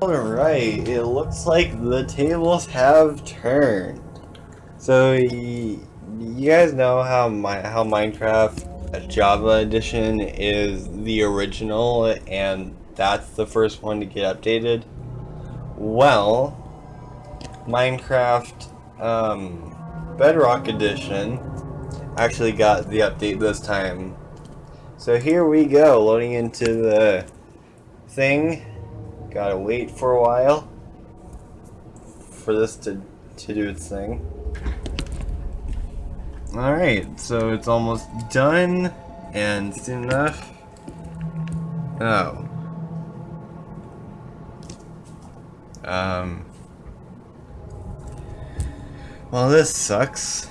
Alright, it looks like the tables have turned. So, you guys know how my how Minecraft Java Edition is the original and that's the first one to get updated? Well, Minecraft um, Bedrock Edition actually got the update this time. So here we go, loading into the thing. Gotta wait for a while for this to, to do its thing. Alright, so it's almost done, and soon enough... Oh. Um... Well, this sucks.